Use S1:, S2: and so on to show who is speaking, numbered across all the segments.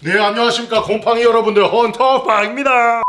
S1: 네 안녕하십니까. 곰팡이 여러분들 헌터팡입니다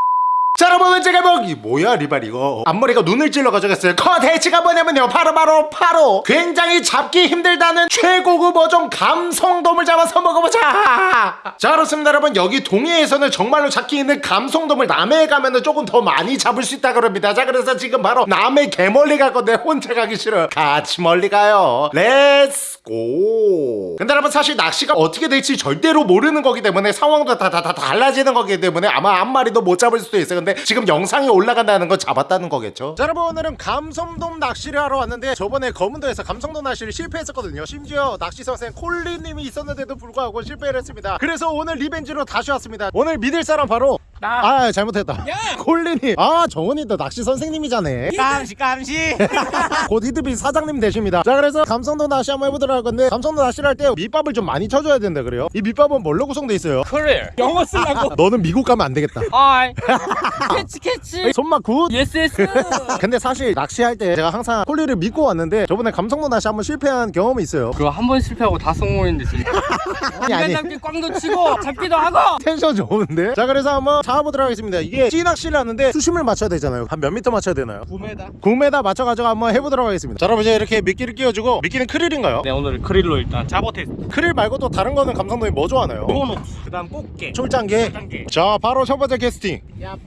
S1: 자 여러분 제가 뭐이 뭐야 리발 이거? 앞머리가 눈을 찔러 가져갔어요. 컨텐츠가 뭐냐면요. 바로 바로 바로! 굉장히 잡기 힘들다는 최고급 어종 감성돔을 잡아서 먹어보자! 자 그렇습니다 여러분. 여기 동해에서는 정말로 잡기 힘든 감성돔을 남해에 가면은 조금 더 많이 잡을 수 있다 그럽니다. 자 그래서 지금 바로 남해 개멀리 갈 건데 혼자 가기 싫어요. 같이 멀리 가요. Let's go 근데 여러분 사실 낚시가 어떻게 될지 절대로 모르는 거기 때문에 상황도 다 다 다 달라지는 거기 때문에 아마 한 마리도 못 잡을 수도 있어요. 근데 지금 영상이 올라간다는 건 잡았다는 거겠죠? 자 여러분 오늘은 감성돔 낚시를 하러 왔는데 저번에 거문도에서 감성돔 낚시를 실패했었거든요. 심지어 낚시 선생 콜리님이 있었는데도 불구하고 실패를 했습니다. 그래서 오늘 revenge로 다시 왔습니다. 오늘 믿을 사람 바로
S2: 나.
S1: 아 잘못했다. 콜리님. 아 정원이도 낚시 선생님이잖아.
S2: 깜시 깜시.
S1: 곧 히트TV 사장님 되십니다. 자 그래서 감성돔 낚시 한번 해보도록 할 건데 감성돔 낚시를 할 때 밑밥을 좀 많이 쳐줘야 된다 그래요. 이 밑밥은 뭘로 구성돼 있어요?
S2: 그래. 영어 쓰려고.
S1: 너는 미국 가면 안 되겠다.
S2: I catch catch.
S1: 손맛
S2: good. Yes yes.
S1: 근데 사실 낚시할 때 제가 항상 콜리를 믿고 왔는데 저번에 감성돔 낚시 한번 실패한 경험이 있어요.
S2: 그거 한 번 실패하고 다 성공했는데 진짜
S1: 아니
S2: 잡기 꽝도 치고 잡기도 하고.
S1: 텐션 좋은데? 자 그래서 한번 잡아보도록 하겠습니다. 이게 찌낚시를 하는데 수심을 맞춰야 되잖아요. 한 몇 미터 맞춰야 되나요?
S2: 9m
S1: 9m 맞춰가지고 한번 해보도록 하겠습니다. 자 여러분 이제 이렇게 미끼를 끼워주고 미끼는 크릴인가요?
S2: 네 오늘 크릴로 일단 잡어 테스트.
S1: 크릴 말고 또 다른 거는 감성돔이 뭐 좋아하나요?
S2: 모노 그 다음 꽃게.
S1: 쫄짱게. 자 바로 첫 번째 캐스팅.
S2: 얍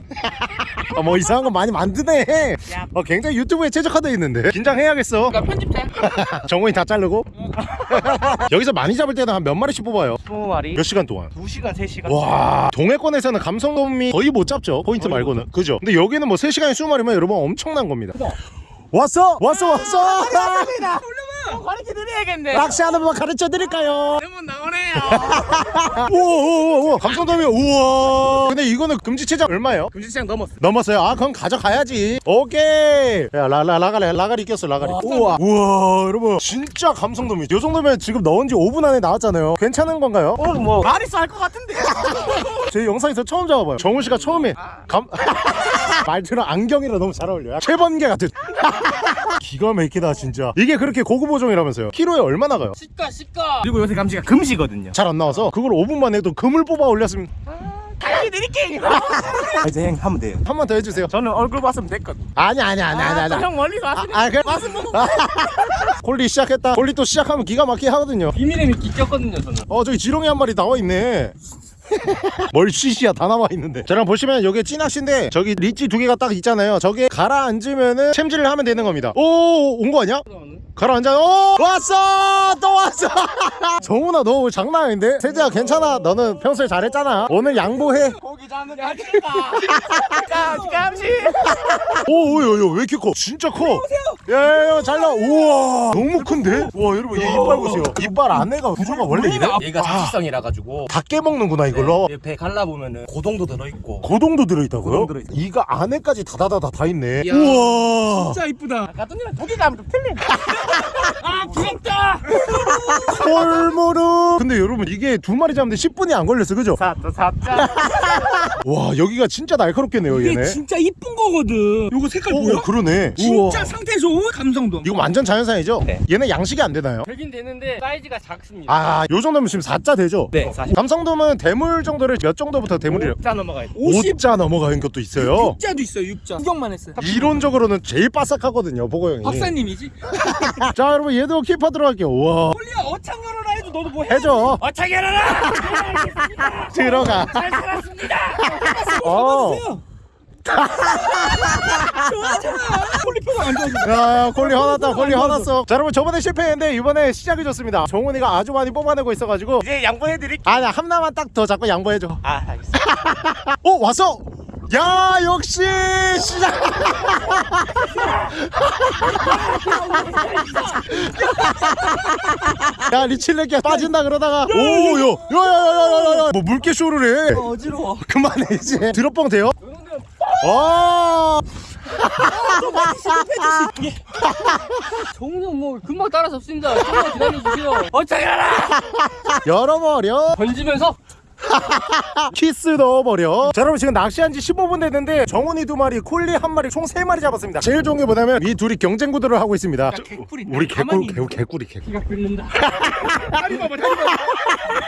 S1: 아, 뭐 이상한 거 많이 만드네.
S2: 얍
S1: 어, 굉장히 유튜브에 최적화되어 있는데. 긴장해야겠어.
S2: 나 편집자
S1: 정원이 다 자르고? 여기서 많이 잡을 때는 한 몇 마리씩 뽑아요.
S2: 20마리.
S1: 몇 시간 동안?
S2: 2시간 3시간.
S1: 와 동해권에서는 감성돔이 거의 못 잡죠 포인트 말고는. 그죠? 근데 여기는 뭐 3시간에 20마리면 여러분 엄청난 겁니다.
S2: 그죠?
S1: 왔어? 왔어 왔어
S2: 가르쳐 드려야겠네
S1: 낚시하는 법 가르쳐 드릴까요
S2: 대문 나오네요
S1: 오오오 감성돔이 우와 근데 이거는 금지체장 얼마예요?
S2: 금지시장 넘었어
S1: 넘었어요. 아, 그럼 가져가야지. 오케이. 야, 라, 라, 라가리, 라가리 꼈어, 라가리.
S2: 와,
S1: 우와. 우와, 여러분. 진짜 감성돔이. 요 정도면 지금 넣은 지 5분 안에 나왔잖아요. 괜찮은 건가요?
S2: 오늘 뭐 말이 쌀것 같은데
S1: 제 영상에서 처음 잡아봐요. 정훈 씨가 처음에 감. 말투랑 안경이랑 너무 잘 어울려요. 최번개 같은. 기가 막히다, 진짜. 이게 그렇게 고급 어종이라면서요. 키로에 얼마 나가요?
S2: 시가 시가 그리고 요새 감시가 금시거든요
S1: 잘 안 나와서 그걸 5분만 해도 금을 뽑아 올렸으면
S2: 가르쳐 드릴게요 이제 형 하면 돼요
S1: 한 번 더 해주세요.
S2: 저는 얼굴 봤으면 됐거든
S1: 아니 아니 아니 아니 아니.
S2: 형 멀리서 왔으니
S1: 아, 그래?
S2: 와서 먹어
S1: 콜리 시작했다. 콜리 또 시작하면 기가 막히게 하거든요.
S2: 비밀의 미끼 꼈거든요 저는
S1: 어 저기 지렁이 한 마리 나와 있네. 뭘 시시야 다 나와 있는데. 저랑 보시면 여기 찐낚시인데 저기 리치 두 개가 딱 있잖아요. 저게 가라앉으면은 챔질을 하면 되는 겁니다. 오 온 거 아니야? 가라앉아 오 왔어! 또 왔어! 정훈아 너 오늘 장난 아닌데? 세재야 괜찮아? 너는 평소에 잘했잖아. 오늘 양보해.
S2: 고기 잡는 거 아닙니까 감시.
S1: 오오야야 왜 이렇게 커? 진짜 커. 야야야 잘나. 우와. 너무 큰데? 와 여러분 얘 이빨 보세요. 이빨 안에가 구조가 원래 이래?
S2: 얘가 자취성이라 가지고.
S1: 다 깨먹는구나 이걸로?
S2: 배 갈라 보면은 고동도 들어 있고.
S1: 고동도 들어있다고요?
S2: 고동.
S1: 이가 안에까지 다다다다 다 있네.
S2: 이야.
S1: 우와.
S2: 진짜 이쁘다. 아까 던지랑 고기가 좀 틀린 아 부럽다
S1: 콜무르 근데 여러분 이게 두 마리 잡는데 10분이 안 걸렸어 그죠?
S2: 사또 사자
S1: 와 여기가 진짜 날카롭겠네요
S3: 이게
S1: 얘네
S3: 진짜 이쁜 거거든. 요거 색깔
S1: 오
S3: 보여?
S1: 그러네
S3: 진짜
S1: 우와.
S3: 상태 좋은 감성돔.
S1: 이거 완전 자연산이죠?
S2: 네.
S1: 얘네 양식이 안 되나요?
S2: 되긴 되는데 사이즈가 작습니다
S1: 아, 요 정도면 지금 4자 되죠?
S2: 네 사실
S1: 감성돔은 대물 정도를 몇 정도부터 대물이래요?
S2: 자 넘어가야
S3: 돼50
S1: 5자 넘어가는 것도 있어요.
S3: 육자도 있어요. 육자. 구경만 했어요.
S1: 이론적으로는 제일 바삭하거든요, 보고 형이.
S3: 박사님이지.
S1: 자, 여러분 얘도 키퍼 들어갈게요. 우와.
S3: 홀리야 어창 열어라 해도 너도 뭐 해?
S1: 해줘.
S2: 어차게 열어라
S1: 들어가.
S2: 잘 살았습니다
S1: 어. 야, 콜리 화났다. 콜리 화났어. 자, 여러분 저번에 실패했는데 이번에 시작이 좋습니다. 정훈이가 아주 많이 뽑아내고 있어가지고.
S2: 이제 양보해드릴게요
S1: 아나 하나만 딱 더 잡고 양보해줘.
S2: 아 알겠습니다
S1: 오 왔어. 야 역시 시작. 야 리칠레끼야 빠진다 그러다가 오요야야야야야 뭐 물개 쇼를 해.
S3: 어 지러워.
S1: 그만해 이제. 드롭봉 돼요? 와.
S2: 정훈이 형뭐 금방 따라잡습니다 조금만 기다려주세요 어차게 열어라
S1: 열어버려.
S2: 던지면서
S1: 키스 넣어버려 자 여러분 지금 낚시한 지 15분 됐는데 정훈이 두 마리 콜리 한 마리 총 세 마리 잡았습니다 제일 좋은 게 뭐냐면 이 둘이 경쟁 구도를 하고 있습니다
S3: 개꿀인데.
S1: 우리 개꿀 개꿀 개꿀이 개꿀.
S3: 다리 봐봐, 다리 봐봐.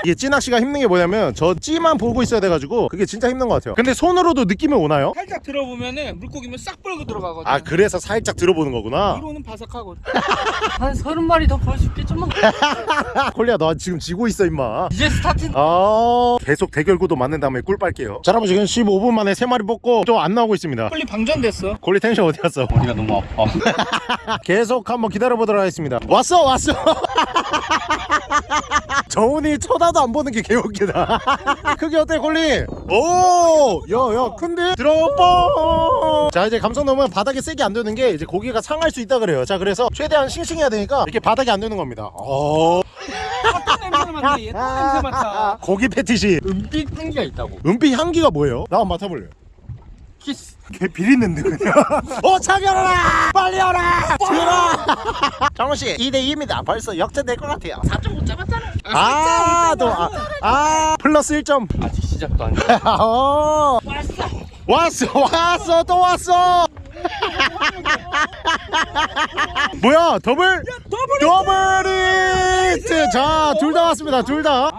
S1: 이게 찌낚시가 힘든 게 뭐냐면 저 찌만 보고 있어야 돼가지고 그게 진짜 힘든 것 같아요 근데 손으로도 느낌이 오나요?
S3: 살짝 들어보면은 물고기면 싹 벌고 들어가거든.
S1: 아 그래서 살짝 들어보는 거구나
S3: 위로는 바삭하고.
S2: 한 서른 마리 더볼수 있겠지만
S1: 콜리야 너 지금 지고 있어 임마
S2: 이제 스타트
S1: 아 계속 대결 구도 맞는 다음에 꿀 빨게요. 자 여러분 지금 15분 만에 세 마리 뽑고 또 안 나오고 있습니다.
S3: 빨리 방전됐어.
S1: 콜리 텐션 어디 갔어?
S2: 머리가 너무 아파.
S1: 계속 한번 기다려보도록 하겠습니다. 왔어 왔어 정훈이 쳐다도 안 보는 게 개웃기다. 크기 어때 콜리? 오! 야야 큰데? 들어봐 자 이제 감성돔은 바닥에 세게 안 두는 게 이제 고기가 상할 수 있다 그래요. 자 그래서 최대한 싱싱해야 되니까 이렇게 바닥에 안 두는 겁니다. 어.
S3: 냄새 냄새 맡아.
S1: 고기 패티시.
S2: 은빛 향기가 있다고.
S1: 은빛 향기가 뭐예요? 나 한번 맡아볼래
S2: 키스.
S1: 개 비린내인데 그냥. 어 차결하라! 빨리 오라! 들어 정훈씨 2대2입니다. 벌써 역전될 것 같아요.
S2: 4.5 잡았잖아
S1: 아, 또, 아, 아, 플러스 1점.
S2: 아직 시작도 안 돼.
S1: 어. 왔어, 왔어, 또 왔어. 뭐야, 더블? 더블 히트. 자, 둘 다 왔습니다, 둘 다.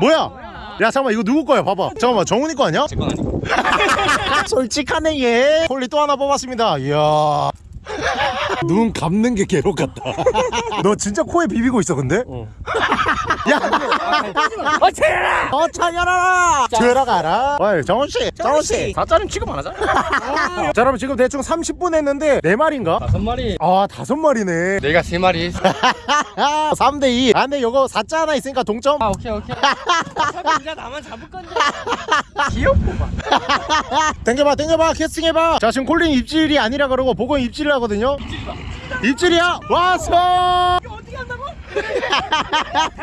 S1: 뭐야? 야, 잠깐만, 이거 누구 거야? 봐봐. 잠깐만, 정훈이 거 아니야?
S2: 제건 아니고
S1: 솔직하네, 얘. 콜리 또 하나 뽑았습니다. 이야. 눈 감는 게 괴롭 같다. 너 진짜 코에 비비고 있어, 근데?
S2: 어.
S1: 야! 어어 차려라 들어가라. 어이 정훈씨 정훈씨.
S2: 4짜리 취급 안 하잖아.
S1: 자 여러분 지금 대충 30분 했는데 네마리인가?
S2: 다섯 마리.
S1: 아 다섯 마리네.
S2: 내가 세 마리.
S1: 3대2 아 근데 요거 4자 하나 있으니까 동점?
S2: 아 오케이 오케이. 어차피 이제 나만 잡을 건데. 귀엽구만
S1: 당겨봐 당겨봐. 캐스팅해봐. 자 지금 콜린 입질이 아니라 그러고 보건 입질을 하거든요. 입질 이야 왔어
S3: 어디 간다고? 잘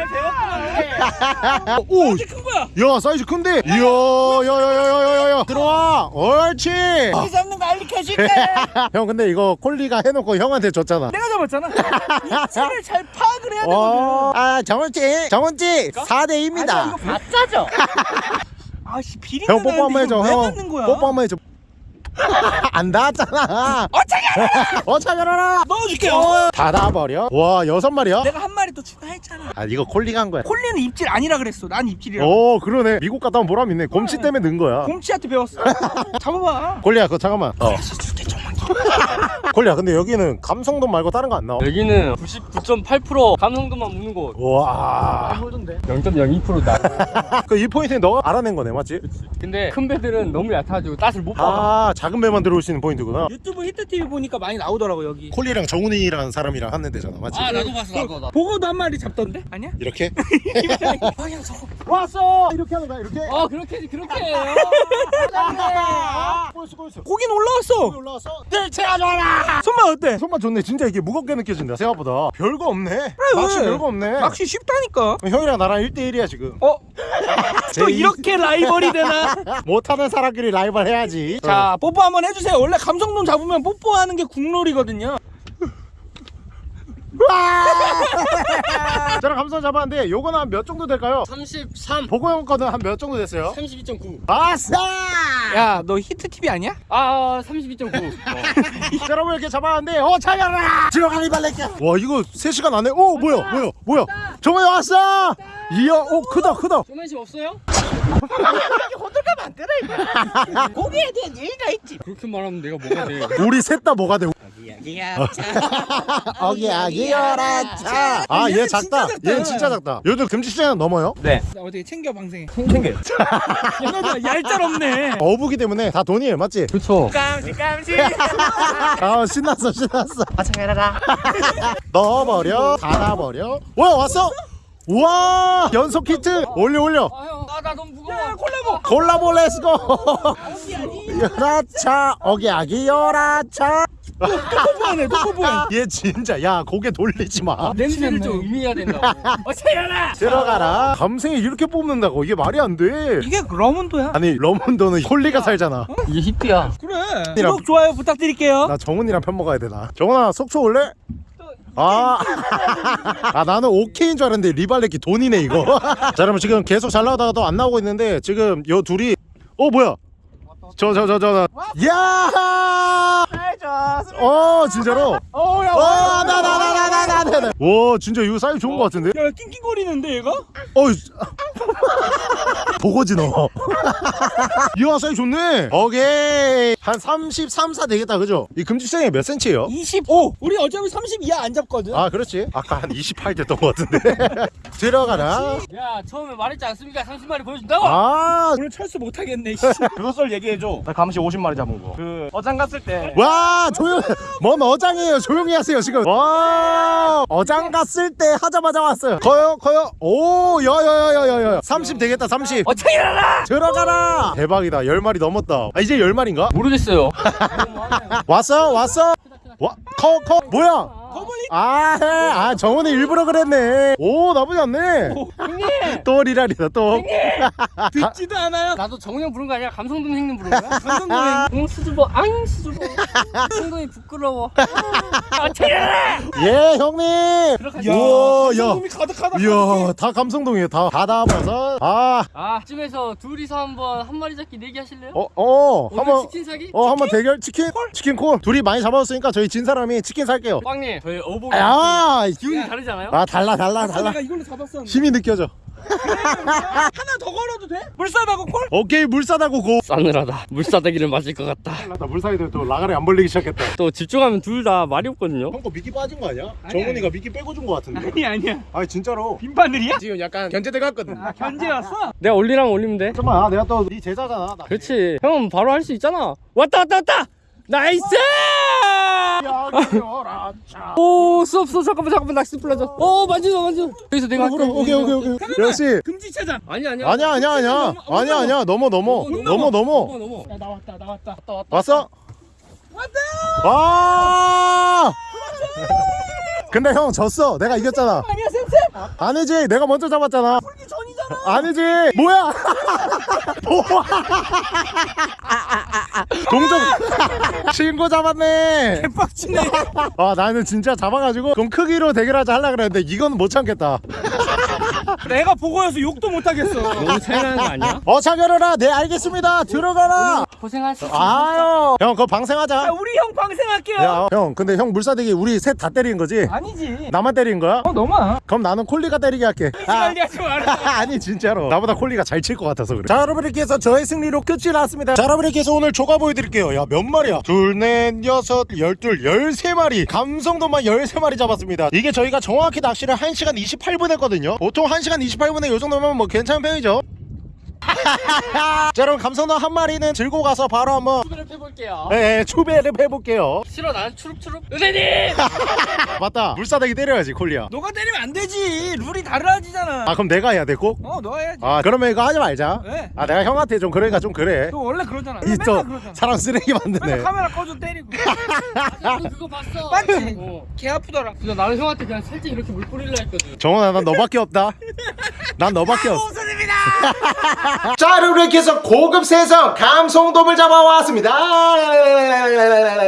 S3: 배웠구만.
S1: 오
S3: 어디 큰 거야?
S1: 야 사이즈 큰데 이야 야야야야야야 들어와 옳지
S3: 이 잡는 거 알려줄게.
S1: 형 근데 이거 콜리가 해놓고 형한테 줬잖아
S3: 내가 잡았잖아. 이치를 잘 파악을 해야 되거든.
S1: 어, 아 정원찌 4대2입니다
S3: 아니야, 이거
S2: 가짜죠
S3: 아씨 비린내
S1: 형 뽀뽀 한번 해줘
S3: 왜
S1: 형? 뽀뽀 한번 해줘 안 닿았잖아
S3: 어차피
S1: 어 차결하라
S3: 넣어줄게요.
S1: 닫아버려 와 여섯 마리야?
S3: 내가 한 마리 또 추가했잖아.
S1: 아 이거 콜리가 한 거야
S3: 콜리는 입질 아니라 그랬어. 난 입질이야.
S1: 오 그러네 미국 갔다 온 보람 있네 곰치 때문에 는 거야
S3: 곰치한테 배웠어. 잡아봐.
S1: 콜리야 그거 잠깐만 어 콜리야 근데 여기는 감성돈 말고 다른 거 안 나와
S2: 여기는 99.8% 감성도만 무는 곳
S1: 와.
S2: 홀던데 0.02%나
S1: 그이 포인트는 너가 알아낸 거네, 맞지?
S2: 근데 큰 배들은 너무 얕아가지고 따스를 못 받아
S1: 아, 작은 배만 들어올 수 있는 포인트구나.
S3: 유튜브 히트 TV 보니까 많이 나오더라고 여기.
S1: 콜리랑 정훈이라는 사람이랑 하는 데잖아, 맞지?
S2: 나도 봤어 나도 나
S3: 보고도 한 마리 잡던데? 아니야?
S1: 이렇게?
S3: 방향 저거.
S1: 왔어! 이렇게 하는 거야, 이렇게?
S2: 어 그렇게 그렇게 해요
S1: 꼬였어, 꼬였어.
S3: 고기는 올라왔어.
S1: 올라왔어?
S3: 네, 제가 좋아 라. 손맛 어때?
S1: 손맛 좋네. 진짜 이게 무겁게 느껴진다, 생각보다. 별거 없네. 낚시
S3: 왜?
S1: 별거 없네.
S3: 낚시 쉽다니까.
S1: 형이랑 나랑 1대1이야, 지금.
S3: 어? 또
S1: 제2
S3: 이렇게 라이벌이 되나?
S1: 못하는 사람끼리 라이벌 해야지.
S3: 자, 뽀뽀 한번 해주세요. 원래 감성돔 잡으면 뽀뽀하는 게 국룰이거든요.
S1: 저랑 감성 잡았는데 요거는 한 몇 정도 될까요?
S2: 33
S1: 보고 형 거는 한 몇 정도 됐어요?
S2: 32.9
S1: 아싸!
S3: 야, 너 히트 TV 아니야?
S2: 아 32.9 어.
S1: 여러분 이렇게 잡았는데 어 차려라! 들어가리 발레끼 와 이거 3 시간 안에? 오 뭐야 뭐야 뭐야? 정말 왔어! 이야 오 크다 크다.
S2: 쇼맨십 없어요?
S3: 고기에 대한 예의가 있지.
S2: 그렇게 말하면 내가 뭐가 돼?
S1: 우리 셋 다 뭐가 돼
S3: 야,
S1: 어기 아기여라 차 아 얘
S3: 얘는
S1: 작다. 얘는 진짜 작다. 요즘 금지체장 넘어요?
S2: 네.
S3: 나 어떻게 챙겨 방생해.
S2: 챙겨요
S3: 얘네들 얄짤없네.
S1: 어부기 때문에 다 돈이에요 맞지?
S2: 그렇죠
S3: 깜찍 깜찍.
S1: 아 신났어 신났어. 아차해라 넣어버려. 닫아버려. 와 왔어 우와! 연속 히트! 올려 올려!
S2: 아형아나 너무 무거워.
S3: 야, 콜라보.
S1: 콜라보 let's go 여라차 어기 아기 여라차!
S3: 뽀뽀하네, 또 뽀뽀해.
S1: 얘 진짜 야 고개 돌리지 마.
S2: 냄새를 좀 음미해야 된다고.
S3: 어차피라.
S1: 들어가라. 감생이 이렇게 뽑는다고? 이게 말이 안돼.
S3: 이게 러문도야.
S1: 아니 러문도는 콜리가 살잖아.
S2: 이게 히트야.
S3: 그래. 구독 좋아요 부탁드릴게요.
S1: 나 정훈이랑 편 먹어야 되나? 정훈아 속초 올래? 아, 아 나는 오케이인 줄 알았는데 리발레키 돈이네 이거. 자 여러분 지금 계속 잘 나오다가도 안 나오고 있는데 지금 요 둘이 어 뭐야? 저 저 저저 야! 좋습니다. 어 진짜로?
S3: 어야
S1: 와. 나나나나나나나. 와 진짜 이거 사이즈 좋은 거 같은데?
S3: 야 낑낑거리는데 얘가?
S1: 어. 아. 보고지 너. 이야 사이즈 좋네. 오케이. 한 33, 4 되겠다 그죠? 이 금지생이 몇 센치예요?
S3: 25. 우리 어차피 32야 안 잡거든.
S1: 아 그렇지. 아까 한 28 됐던 거 같은데. 들어가라.
S2: 야 처음에 말했지 않습니까? 30마리 보여준다고.
S1: 아
S3: 오늘 철수 못하겠네. 그것을 얘기해줘. 나 감시 50마리 잡은 거. 그 어장 갔을 때.
S1: 와. 조용. 뭔 어장이에요. 조용히 하세요, 지금. 와, 어장 갔을 때 하자마자 왔어요. 커요, 커요. 오, 야, 야, 야, 야, 야, 야. 30 되겠다, 30.
S2: 어떻게 일어나
S1: 들어가라 대박이다 10마리 넘었다 아 이제 10마리인가?
S2: 모르겠어요
S1: 왔어 왔어 와커커 뭐야
S3: 거물리
S1: 아, 아 정원이 일부러 그랬네. 오 나쁘지 않네.
S2: 형님!
S1: 또 리랄이다 또.
S3: 듣지도 않아요.
S2: 나도 정우형 부른 거 아니야? 감성돔 형님 부른 거야? 응 수줍어. 앙 수줍어. 행동이 부끄러워. 아, 어떻게 일어나
S1: 예 형님!
S2: 들어가자
S1: 우와 야.
S3: 이 가득하다
S1: 이야 다 감성동이에요. 다다 담아서. 아어어
S2: 아 이쯤에서 둘이서 한번 한 마리 잡기 내기 하실래요?
S1: 어,
S2: 오늘
S1: 한번
S2: 치킨 사기?
S1: 어 한번 대결? 치킨? 치킨 콜? 둘이 많이 잡아줬으니까 저희 진 사람이 치킨 살게요.
S2: 꽝님 저희 어복
S1: 야
S2: 기운이 다르지 않아요?
S1: 아 달라 달라 달라.
S3: 내가 이걸로 잡았었는데.
S1: 힘이 느껴져.
S3: 하나 더 걸어도 돼? 물싸다고 콜?
S1: 오케이 물 싸다고 고.
S2: 싸늘하다. 물사대기를 맞을 것 같다.
S1: 나 물사이들 또 라가리 안 벌리기 시작했다.
S2: 또 집중하면 둘 다 말이 없거든요.
S1: 형거 미끼 빠진 거 아니야?
S3: 아니,
S1: 정훈이가 미끼 빼고 준 거 같은데.
S3: 아니 아니야.
S1: 아니 진짜로.
S3: 빈바늘이야?
S1: 지금 약간 견제돼 갔거든.
S3: 아 견제였어?
S2: 내가 올리라면 올리면 돼.
S1: 잠깐만 내가 또 네 제자잖아 나.
S2: 그렇지. 형은 바로 할 수 있잖아. 왔다 왔다 왔다! 나이스 오 수업 수업 잠깐만 잠깐만 낚시 풀어줘 오 만지마 만지마 여기서 내가 할게
S1: 오케이 오케이 오케이 역시.
S3: 금지 차장!
S2: 아니 아니야.
S1: 아니야 아니야 아니야. 아니야 아니야. 넘어 넘어. 넘어 넘어.
S2: 넘어
S3: 야 나왔다 나왔다.
S2: 왔다 왔다
S1: 왔어?
S3: 왔다.
S1: 와! 근데 형 졌어. 내가 이겼잖아.
S3: 아니야 쌤쌤.
S1: 아니지. 내가 먼저 잡았잖아
S3: 아
S1: 아니지. 뭐야? 뭐야? 동정 친구 잡았네.
S3: 개빡치네.
S1: 아 나는 진짜 잡아가지고 좀 크기로 대결하자 하려 그랬는데 이건 못 참겠다
S3: 내가 보고여서 욕도 못하겠어.
S2: 너무 차이 나는 거 아니야?
S1: 어 차결해라 네 알겠습니다. 들어가라.
S2: 고생하셨습니다.
S1: 아유 형 그거
S3: 야
S1: 방생하자.
S3: 우리 형 방생할게요.
S1: 야 형 근데 형 물사대기 우리 셋 다 때리는 거지?
S3: 아니지.
S1: 나만 때린 거야?
S3: 어 너만.
S1: 그럼 나는 콜리가 때리게 할게. 아,
S3: 하지 마라
S1: 아니 진짜로. 나보다 콜리가 잘 칠 것 같아서 그래. 자 여러분 이렇게 해서 저의 승리로 끝이 났습니다. 자 여러분 이렇게 해서 오늘 조가 보여드릴게요. 야 몇 마리야? 둘넷 여섯 열둘 열세 마리. 감성도만 열세 마리 잡았습니다. 이게 저희가 정확히 낚시를 1시간 28분 했거든요. 보통 1시간 28분에 요 정도면 뭐 괜찮은 편이죠 자 여러분 감성도 한 마리는 들고 가서 바로 한번
S2: 추배를 해볼게요.
S1: 네, 추배를 해볼게요.
S2: 싫어 나는 추룩추룩. 은혜님!
S1: 맞다. 물사대기 때려야지 콜리야
S3: 너가 때리면 안 되지. 룰이 다르지잖아.
S1: 아 그럼 내가 해야 돼 꼭?
S3: 어너 해야지.
S1: 아 그러면 이거 하지 말자.
S3: 왜?
S1: 아 내가 형한테 좀 그러니까 좀 그래.
S3: 너 원래 그러잖아. 그러잖아.
S1: 사람 쓰레기 만드네.
S3: 카메라 꺼져 때리고.
S2: 나도 그거 봤어.
S3: 맞지?
S2: 어.
S3: 개 아프더라.
S2: 그래서 나는 형한테 그냥 살짝 이렇게 물 뿌리려 했거든.
S1: 정원아 난 너밖에 없다. 난 너밖에 없어
S3: 웃음입니다
S1: 자 이렇게 해서 고급 세성 감성돔을 잡아왔습니다.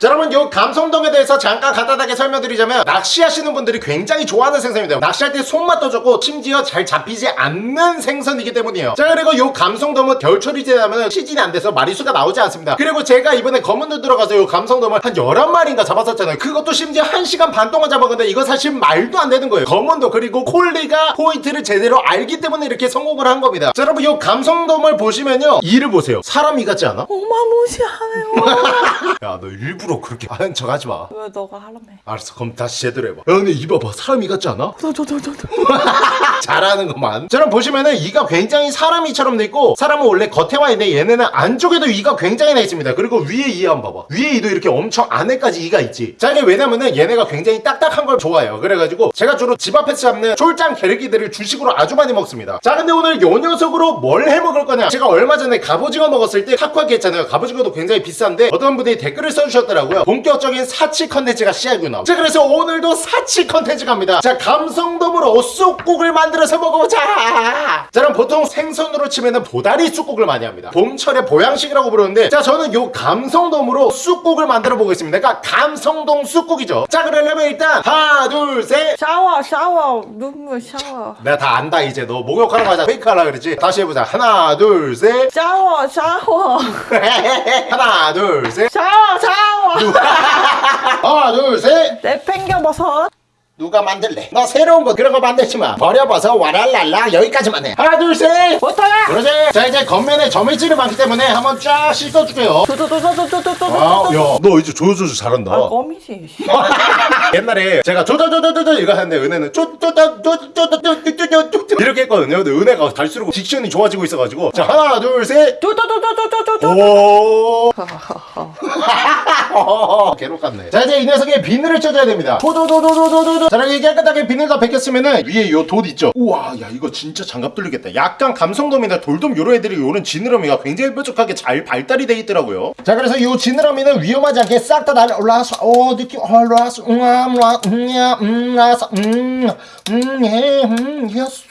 S1: 자, 여러분 요 감성돔에 대해서 잠깐 간단하게 설명드리자면 낚시하시는 분들이 굉장히 좋아하는 생선입니다. 낚시할 때 손맛도 좋고 심지어 잘 잡히지 않는 생선이기 때문이에요. 자 그리고 요 감성돔은 겨울철이 지나면 시즌이 안 돼서 마리수가 나오지 않습니다. 그리고 제가 이번에 검은눈 들어가서 요 감성돔을 한 11마리인가 잡았었잖아요. 그것도 심지어 1시간 반 동안 잡았는데 이거 사실 말도 안 되는 거예요. 검은도 그리고 콜리가 포인트를 제대로 알기 때문에 이렇게 성공을 한 겁니다. 자 여러분 요 감성돔 을 보시면요 이를 보세요. 사람 이 같지 않아?
S4: 어마무시하네요.
S1: 야 너 일부러 그렇게 하는 척 하지 마.
S4: 왜 너가 하라며?
S1: 알았어 그럼 다시 제대로 해봐. 야 근데 이 봐봐. 사람 이 같지 않아?
S4: 저저저저
S1: 잘하는 것만. 자 그럼 보시면은 이가 굉장히 사람 이처럼 돼 있고 사람은 원래 겉에 와 있는데 얘네는 안쪽에도 이가 굉장히 나 있습니다. 그리고 위에 이 한번 봐봐. 위에 이도 이렇게 엄청 안에까지 이가 있지. 자 이게 왜냐면은 얘네가 굉장히 딱딱한 걸 좋아해요. 그래가지고 제가 주로 집 앞에서 잡는 쫄짱 게르기들을 주식으로 아주 많이 먹습니다. 자 근데 오늘 요요 녀석으로 뭘 해먹을 거냐? 제가 얼마 전에 갑오징어 먹었을 때 타코야키 했잖아요. 갑오징어도 굉장히 비싼데 어떤 분들이 댓글을 써주셨더라고요. 본격적인 사치 컨텐츠가 시작이구나 자 그래서 오늘도 사치 컨텐츠 갑니다. 자 감성돔으로 쑥국을 만들어서 먹어보자! 자 그럼 보통 생선으로 치면은 보다리 쑥국을 많이 합니다. 봄철의 보양식이라고 부르는데 자 저는 요 감성돔으로 쑥국을 만들어 보겠습니다. 그러니까 감성돔 쑥국이죠. 자 그러려면 일단 하나 둘셋!
S4: 샤워 샤워. 눈물 샤워.
S1: 내가 다 안다 이제. 너 목욕하러 가자. 페이크 하라 그러지. 다시 해보자. 하나 둘 셋.
S4: 샤워 샤워.
S1: 하나 둘 셋.
S4: 샤워 샤워.
S1: 하나 둘셋.
S4: 내팽겨버섯
S1: 누가 만들래 너 새로운 거 그런 거 만들지 마 버려봐서 와랄랄라 여기까지만 해 하나 둘셋
S4: 못하라
S1: 그러지 자 이제 겉면에 점액질이 많기 때문에 한번 쫙 씻어줄게요
S4: 두두두두두두두두
S1: 아야너 이제 조조조 잘한다
S4: 아 껌이지
S1: 옛날에 제가 쪼쪼쪼쪼쪼 이거 하는데 은혜는 쪼쪼쪼쪼쪼쪼쪼쪼쪼 이렇게 했거든요 근데 은혜가 갈수록 딕션이 좋아지고 있어가지고 자 하나 둘셋 오. 괴롭 같네. 자 이제 이 녀석에 비늘을 쳐줘야 됩니다. 도도도도도도도. 자 이렇게 깨끗하게 비늘 다 벗겼으면은 위에 요 돌 있죠. 우와 야 이거 진짜 장갑 뚫리겠다. 약간 감성돔이나 돌돔 요런 애들이 요런 지느러미가 굉장히 뾰족하게 잘 발달이 돼 있더라고요. 자 그래서 요 지느러미는 위험하지 않게 싹 다 날려 올라와서 어 느낌 올라와서 음암라 음야 음라서 음음예음 예수.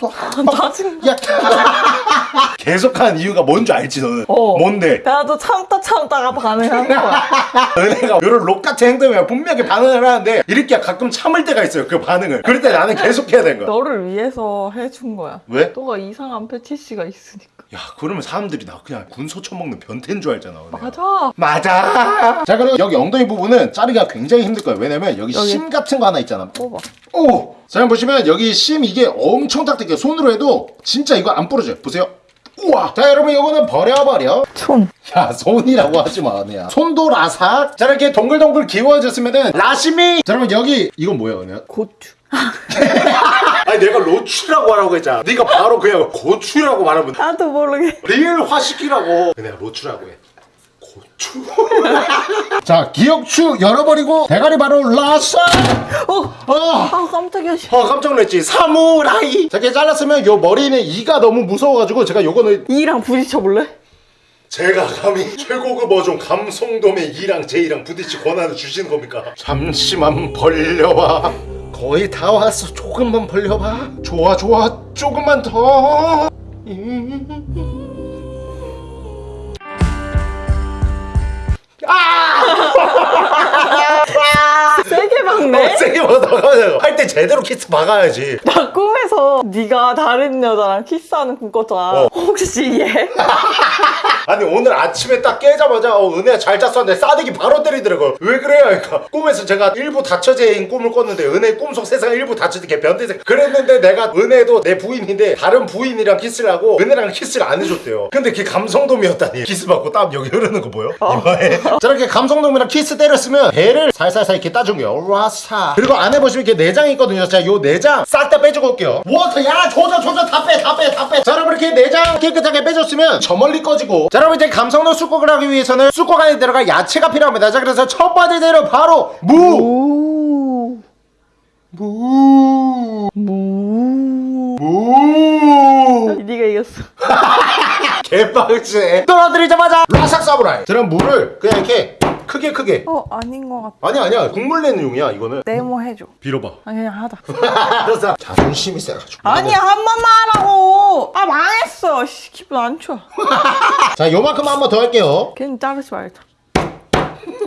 S4: 짜증나
S1: 야 계속한 이유가 뭔줄 알지 너는?
S4: 어.
S1: 뭔데?
S4: 나도 참다 참다가 반응하는 거야
S1: 은혜가 이런 록 같은 행동이면 분명히 반응을 하는데 이렇게 가끔 참을 때가 있어요 그 반응을. 그럴 때 나는 계속 해야 되는 거야.
S4: 너를 위해서 해준 거야.
S1: 왜?
S4: 너가 이상한 패티시가 있으니까.
S1: 야 그러면 사람들이 나 그냥 군소 처먹는 변태인 줄 알잖아 은혜가.
S4: 맞아.
S1: 맞아! 자 그럼 여기 엉덩이 부분은 자르기가 굉장히 힘들 거예요. 왜냐면 여기,
S4: 여기.
S1: 심 같은 거 하나 있잖아.
S4: 뽑아.
S1: 오! 자 여러분 보시면 여기 심 이게 엄청 딱딱해요. 손으로 해도 진짜 이거 안 부러져요. 보세요 우와! 자 여러분 이거는 버려버려.
S4: 손.
S1: 야 손이라고 하지 마 은혜야. 손도 라삭. 자 이렇게 동글동글 기워졌으면은 라시미 자 여러분 여기 이건 뭐야 은혜야?
S4: 고추.
S1: 아니 내가 로추라고 하라고 했잖아. 네가 바로 그냥 고추라고 말하면
S4: 나도 모르게.
S1: 리을 화시키라고. 내가 로추라고 해 자 기억추 열어버리고 대가리 바로 라싸
S4: 어!
S1: 어.
S4: 아 깜짝이야 씨.
S1: 어 깜짝 놀랐지 사무라이 자 이렇게 잘랐으면 요 머리는 이가 너무 무서워가지고 제가 요거는
S4: 이랑 부딪혀 볼래?
S1: 제가 감히 최고급 어종 감성돔의 이랑 제이랑 부딪히 권한을 주시는 겁니까? 잠시만 벌려봐 거의 다 왔어 조금만 벌려봐 좋아 좋아 조금만 더
S4: 啊！哈哈 게 박네?
S1: 세게 먹어서 할때 제대로 키스 박아야지
S4: 나 꿈에서 네가 다른 여자랑 키스하는 꿈 꿨잖아
S1: 어.
S4: 혹시 얘?
S1: 아니 오늘 아침에 딱 깨자마자 어 은혜야 잘 잤었는데 싸대기 바로 때리더라고요 왜 그래요? 그러니까 꿈에서 제가 일부 다처제인 꿈을 꿨는데 은혜 꿈속 세상 일부 다처제 걔 변태생 그랬는데 내가 은혜도 내 부인인데 다른 부인이랑 키스를 하고 은혜랑 키스를 안 해줬대요 근데 걔 감성돔이었다니 키스 받고 땀 여기 흐르는 거 보여? 이마에 저렇게 감성돔이랑 키스 때렸으면 배를 살살살 이렇게 따준 거예 요 와사 그리고 안에 보시면 이렇게 내장이 있거든요. 자 요 내장 싹 다 빼주고 올게요. water 야 조져 조져 다 빼 다 빼 다빼자 여러분 이렇게 내장 깨끗하게 빼줬으면 저 멀리 꺼지고. 자 여러분 이제 감성돔 쑥국을 하기 위해서는 쑥국 안에 들어갈 야채가 필요합니다. 자 그래서 첫 번째 재료 바로 무.
S4: 오.
S1: 무.
S4: 무.
S1: 무.
S4: 네가 이겼어.
S1: 개빡치 떨어뜨리자마자 라삭 사브라이. 그럼 물을 그냥 이렇게 크게 크게
S4: 어 아닌 것 같아
S1: 아니야 아니야 국물 내는 용이야 이거는
S4: 네모 해줘
S1: 빌어봐
S4: 아니 그냥 하다
S1: 알았어 자존심이 세가지고
S4: 아니야 한 번만 하라고 아 망했어 씨, 기분 안 좋아
S1: 자 요만큼 한번 더 할게요
S4: 괜히 자르지 말자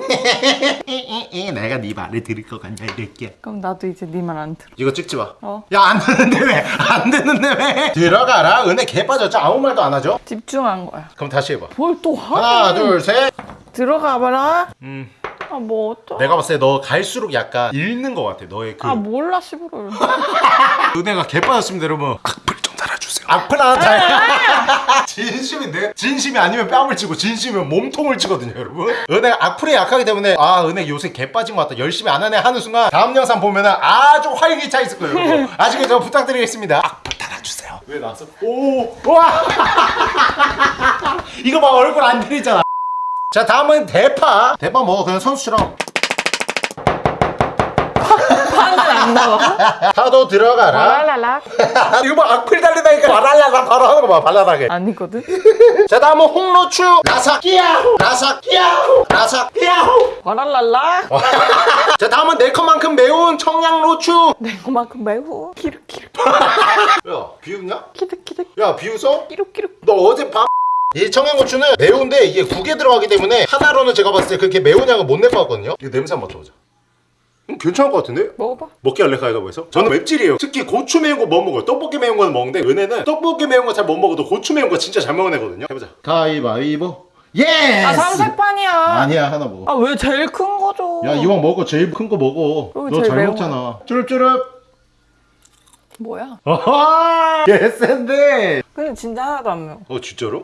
S1: 내가 네 말을 들을 것 같냐 이렇게
S4: 그럼 나도 이제 네 말 안 들어
S1: 이거 찍지 마.
S4: 어.
S1: 야, 안 되는데 왜? 안 되는데 왜? 들어가라. 은혜 개 빠졌죠? 아무 말도 안 하죠?
S4: 집중한 거야
S1: 그럼 다시 해봐.
S4: 뭘 또
S1: 하나,
S4: 하네
S1: 둘, 셋.
S4: 들어가 봐라
S1: 음.
S4: 아뭐 어쩌
S1: 내가 봤을 때 너 갈수록 약간 잃는 것 같아. 너의 그.
S4: 아 몰라 씨부를
S1: 은혜가 개 빠졌습니다, 여러분. 악플 좀 달아주세요. 악플 하나 달. 진심인데? 진심이 아니면 뺨을 치고, 진심이면 몸통을 치거든요, 여러분. 은혜가 악플에 약하기 때문에, 아, 은혜 요새 개 빠진 것 같다. 열심히 안 하네 하는 순간, 다음 영상 보면은 아주 활기 차 있을 거예요, 여러분. 아시겠죠? 부탁드리겠습니다. 악플 달아주세요. 왜 나왔어? 오! 와! 이거 봐, 얼굴 안 들이잖아. 자, 다음은 대파. 대파 먹어. 그냥 선수처럼.
S4: 파는 안 나와?
S1: 파도 들어가라
S4: 와랄랄라.
S1: 이거 뭐 악플 달리다니까 바랄랄라 바로 하는 거봐 발랄하게
S4: 아니거든?
S1: 자 다음은 홍로추 라삭 끼야호 라삭 끼야호 라삭 끼야호
S4: 와랄랄라.
S1: 자 다음은 내 컷만큼 매운 청양로추
S4: 내 그만큼 매우. 키르키르.
S1: 야 비웃냐?
S4: 키득키득.
S1: 야 비웃어?
S4: 끼룩끼룩.
S1: 너 어제 밤 이 청양고추는 매운데 이게 국에 들어가기 때문에 하나로는 제가 봤을 때 그렇게 매운 양을 못 낼 것 같거든요 이거 냄새 한번 맡아보자 음, 괜찮을 것 같은데?
S4: 먹어봐.
S1: 먹기 할래 가위바위보에서? 저는 맵찔이에요 특히 고추 매운 거 못 먹어요 떡볶이 매운 거는 먹는데 은혜는 떡볶이 매운 거 잘 못 먹어도 고추 매운 거 진짜 잘 먹는 애거든요 해보자 가위바위보 yes!
S4: 아 삼세판이야.
S1: 아니야 하나 먹어
S4: 아 왜 제일 큰 거죠?
S1: 야 이왕 먹어 제일 큰 거 먹어 너 잘 먹잖아 쭈릅쭈릅
S4: 뭐야?
S1: 어허 yes인데
S4: 근데 진짜 하나도 안 매워.
S1: 어 진짜로?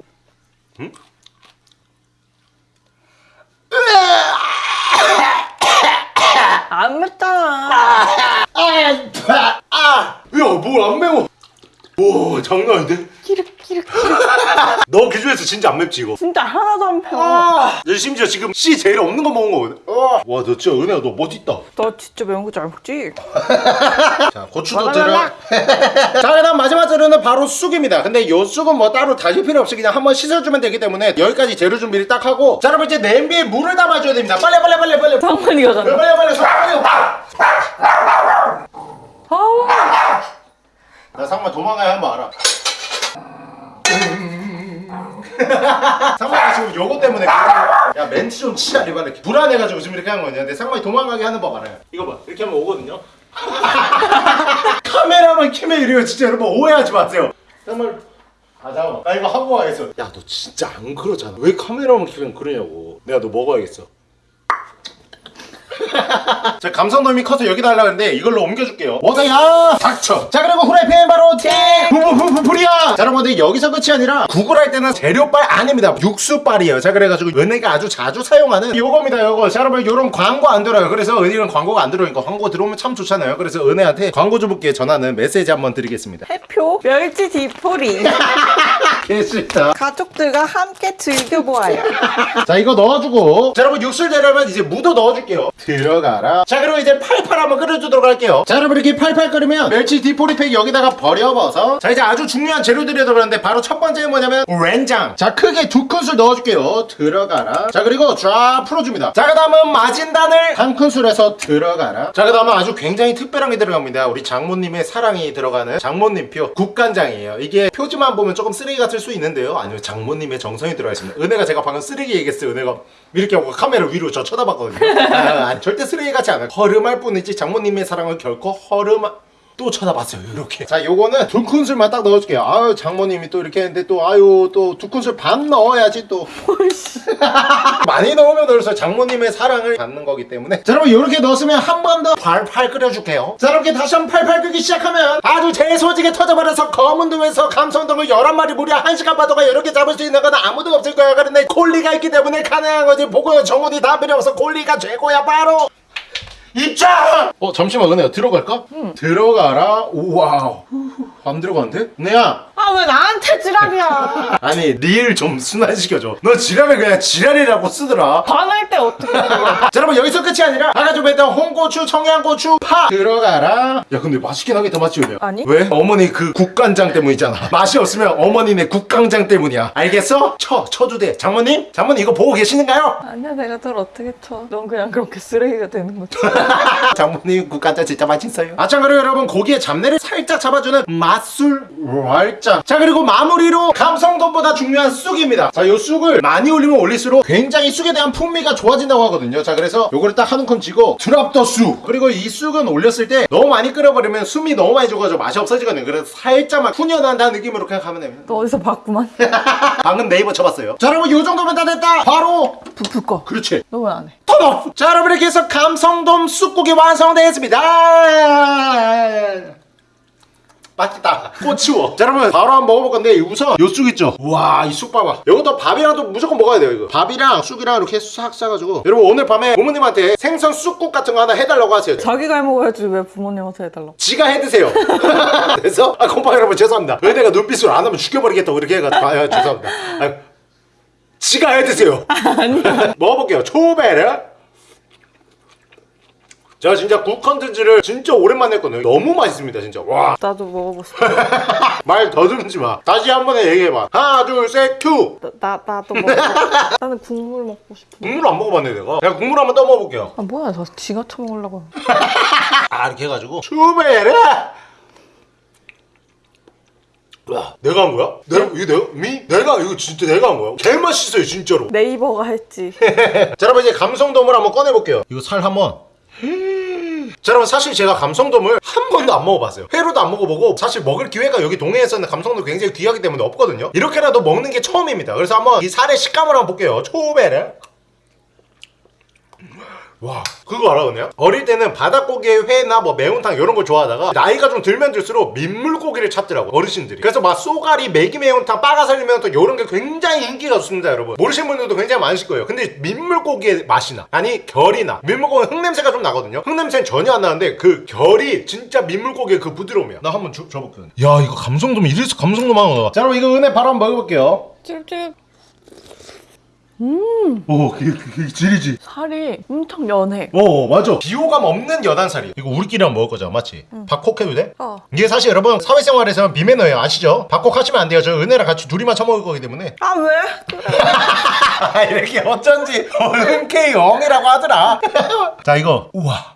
S4: 안 맵잖아.
S1: 아! 야 뭘 안 매워 와 장난 아닌데?
S4: 키르키르.
S1: 너 기준에서 진짜 안 맵지 이거?
S4: 진짜 하나도 안 매워.
S1: 아! 너 심지어 지금 씨 제일 없는 거 먹은 거거든. 와너 진짜 은혜야. 너 멋있다.
S4: 너 진짜 매운 거 잘 먹지?
S1: 자 고추도 들어 자 그다음 마지막 재료는 바로 쑥입니다. 근데 요 쑥은 뭐 따로 다질 필요 없이 그냥 한번 씻어주면 되기 때문에 여기까지 재료 준비를 딱 하고 자 여러분 이제 냄비에 물을 담아줘야 됩니다. 빨리 빨리 빨리 빨리.
S4: 상관이가
S1: 빨리
S4: 간다.
S1: 빨리 빨리. 빨리.
S4: 아우.
S1: 나 상마 도망가야 한 번 알아 상마가 지금 요거 때문에 야 멘트 좀 치자 리발레 불안해가지고 지금 이렇게 한 거냐? 근데 상마이 도망가게 하는 법 알아요. 이거 봐. 이렇게 하면 오거든요. 카메라만 키면 이래요. 진짜 여러분 오해하지 마세요. 정말 아 잠깐만. 나 이거 하고 와야겠어. 야 너 진짜 안 그러잖아. 왜 카메라만 키면 그러냐고. 내가 너 먹어야겠어 자 감성돔이 커서 여기다 하려고 했는데 이걸로 옮겨줄게요. 뭐다야! 닥쳐! 자 그리고 후라이팬 바로 팅 후후후후리야! 자 여러분들 여기서 끝이 아니라 구글할 때는 재료빨 아닙니다. 육수빨이에요. 자 그래가지고 은혜가 아주 자주 사용하는 요겁니다 요거. 자 여러분 요런 광고 안 들어요. 그래서 은혜는 광고가 안 들어오니까 광고 들어오면 참 좋잖아요. 그래서 은혜한테 광고주분께 전하는 메시지 한번 드리겠습니다.
S4: 해표 멸치 디포리
S1: 개싫다.
S4: 가족들과 함께 즐겨보아요.
S1: 자 이거 넣어주고. 자 여러분 육수 되려면 이제 무도 넣어줄게요. 들어가라. 자 그리고 이제 팔팔 한번 끓여주도록 할게요. 자 여러분 이렇게 팔팔 끓으면 멸치 디포리팩 여기다가 버려버서. 자 이제 아주 중요한 재료들이 들어가는데 바로 첫 번째는 뭐냐면 렌장. 자 크게 두 큰술 넣어줄게요. 들어가라. 자 그리고 쫙 풀어줍니다. 자 그 다음은 마진단을 한 큰술에서 들어가라. 자 그 다음은 아주 굉장히 특별한 게 들어갑니다. 우리 장모님의 사랑이 들어가는 장모님표 국간장이에요. 이게 표지만 보면 조금 쓰레기 같 을수 있는데요. 아니요 장모님의 정성이 들어가 있습니다. 은혜가 제가 방금 쓰레기 얘기했어요 은혜가 이렇게 하고 카메라 위로 저 쳐다봤거든요. 아, 절대 쓰레기 같지 않아요. 허름할 뿐이지 장모님의 사랑은 결코 허름 또 쳐다봤어요 이렇게. 자 요거는 두 큰술만 딱 넣어줄게요. 아유 장모님이 또 이렇게 했는데 또 아유 또 두 큰술 반 넣어야지 또. 많이 넣으면 넣을수록 장모님의 사랑을 받는 거기 때문에. 자 여러분 이렇게 넣었으면 한 번 더 팔팔 끓여줄게요. 자 이렇게 다시 한번 팔팔 끓기 시작하면 아주 재소지게 터져버려서 검은동에서 감성동을 11마리 무려 1시간 바도가 이렇게 잡을 수 있는 건 아무도 없을 거야. 그런데 콜리가 있기 때문에 가능한 거지. 보고요. 정훈이 다 필요 없어 콜리가 최고야 바로 입장! 어 잠시만 은혜야 들어갈까? 들어가라 우와우 안 들어가는데? 은혜야
S4: 아 왜 나한테 지랄이야?
S1: 아니 리을 좀 순환시켜줘 너 지랄을 그냥 지랄이라고 쓰더라
S4: 반할 때 어떻게?
S1: 자 여러분 여기서 끝이 아니라 아까 좀 했던 홍고추 청양고추 파 들어가라 야 근데 맛있긴 하겠다 맞지 은혜야?
S4: 아니.
S1: 왜? 어머니 그 국간장 때문이잖아 맛이 없으면 어머니네 국간장 때문이야 알겠어? 쳐 쳐도 돼 장모님? 장모님 이거 보고 계시는가요?
S4: 아니야 내가 널 어떻게 쳐? 넌 그냥 그렇게 쓰레기가 되는 거지.
S1: 장모님 국간장 진짜 맛있어요 아참 그리고 여러분 고기의 잡내를 살짝 잡아주는 맛술 살짝 자 그리고 마무리로 감성돔보다 중요한 쑥입니다. 자요 쑥을 많이 올리면 올릴수록 굉장히 쑥에 대한 풍미가 좋아진다고 하거든요. 자 그래서 요거를 딱 한 움큼 쥐고 드랍 더 쑥! 그리고 이 쑥은 올렸을 때 너무 많이 끓여버리면 숨이 너무 많이 죽어서 맛이 없어지거든요. 그래서 살짝만 훈연한다는 느낌으로 생각하면 됩니다.
S4: 너 어디서 봤구만.
S1: 방금 네이버 쳐봤어요. 자 여러분 요 정도면 다 됐다! 바로
S4: 부풀 거.
S1: 그렇지.
S4: 너왜안 해?
S1: 턴업! 자 여러분 이렇게 해서 감성돔 쑥국이 완성되었습니다 맛있다. 꼬치워. 자 여러분 바로 한번 먹어볼 건데 우선 요쑥 있죠? 우와 이 쑥 봐봐. 이것도 밥이랑도 무조건 먹어야 돼요 이거. 밥이랑 쑥이랑 이렇게 싹 싸가지고. 여러분 오늘 밤에 부모님한테 생선 쑥국 같은 거 하나 해달라고 하세요.
S4: 자기가 해먹어야지 왜 부모님한테 해달라고.
S1: 지가 해드세요. 그래서 아 곰팡이 여러분 죄송합니다. 은혜가 눈빛으로 안 하면 죽여버리겠다고 이렇게 해가지고. 아 죄송합니다. 아, 지가 해드세요.
S4: 아니야.
S1: 먹어볼게요. 초베르 제가 진짜 국 컨텐츠를 진짜 오랜만에 했거든요 너무 맛있습니다 진짜 와말
S4: 나도 먹어보고 싶어.
S1: 더듬지 마 다시 한 번에 얘기해봐 하나 둘셋큐
S4: 나, 나 나도 먹어. 나는 국물 먹고 싶어.
S1: 국물 안 먹어봤네 내가 내가 국물 한번 떠 먹어볼게요
S4: 아 뭐야 저 지가 처먹으려고.
S1: 아 이렇게 해가지고 추베르 와 내가 한 거야? 내가 이거 내가 미? 내가 이거 진짜 내가 한 거야? 개 맛있어요 진짜로
S4: 네이버가 했지.
S1: 자 여러분 이제 감성돔을 한번 꺼내볼게요 이거 살 한번 자 여러분 사실 제가 감성돔을 한 번도 안 먹어봤어요. 회로도 안 먹어보고 사실 먹을 기회가 여기 동해에서는 감성돔 굉장히 귀하기 때문에 없거든요. 이렇게라도 먹는 게 처음입니다. 그래서 한번 이 살의 식감을 한번 볼게요. 초베르 와 그거 알아 그냥? 어릴 때는 바닷고기에 회나 뭐 매운탕 이런 걸 좋아하다가 나이가 좀 들면 들수록 민물고기를 찾더라고 어르신들이. 그래서 막 쏘가리 매기 매운탕 빠가살리 매운탕 이런 게 굉장히 인기가 좋습니다 여러분. 모르시는 분들도 굉장히 많으실 거예요. 근데 민물고기의 맛이 나 아니 결이 나 민물고기 흙냄새가 좀 나거든요. 흙냄새는 전혀 안 나는데 그 결이 진짜 민물고기의 그 부드러움이야. 나 한번 줘, 줘볼게요 야 이거 감성돔 이래서 감성돔 하는 거야. 자 여러분 이거 은혜 바로 한번 먹어볼게요.
S4: 찔 찔.
S1: 오 그게, 그게 질이지
S4: 살이 엄청 연해.
S1: 어 맞아 비호감 없는 여단살이 이거 우리끼리 한번 먹을 거잖아 맞지? 박콕 해도 돼?
S4: 어.
S1: 이게 사실 여러분 사회생활에서는 비매너예요 아시죠? 박콕 하시면 안 돼요 저 은혜랑 같이 둘이만 처먹을 거기 때문에
S4: 아 왜?
S1: 아, 이렇게 어쩐지 흔쾌히 엉이라고 하더라 자 이거 우와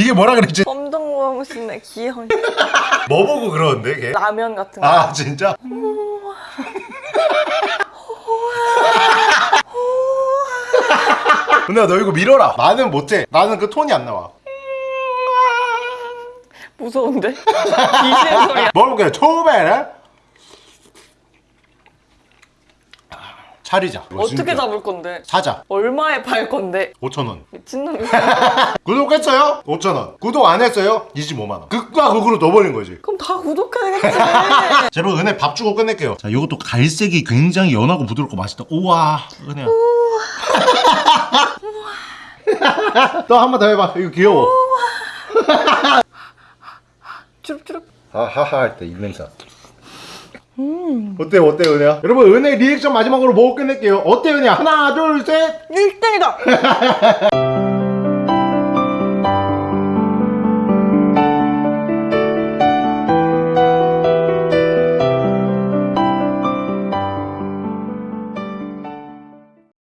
S1: 이게 뭐라 그랬지?
S4: 검정고무신의 귀여운
S1: 뭐 보고 그러는데 걔?
S4: 라면 같은 거.
S1: 아 진짜? 은혜야 너 이거 밀어라. 나는 못해. 나는 그 톤이 안 나와.
S4: 무서운데? 귀신 소리야.
S1: 먹어볼게요 초베르 차리자.
S4: 어떻게 잡을 건데?
S1: 사자.
S4: 얼마에 팔 건데?
S1: 5천원.
S4: 미친놈이.
S1: 구독했어요? 5천원. 구독 안 했어요? 25만원. 극과 극으로 넣어버린 거지.
S4: 그럼 다 구독해야겠지.
S1: 자 여러분 은혜 밥 주고 끝낼게요. 자 이것도 갈색이 굉장히 연하고 부드럽고 맛있다. 우와. 은혜야. 또한번 더 해봐. 이거 귀여워.
S4: 주룩주룩.
S1: 하하하 할 때 입냄새 어때요 어때요 은혜야? 여러분 은혜 리액션 마지막으로 보고 끝낼게요 어때요 은혜야? 하나 둘셋
S4: 1등이다!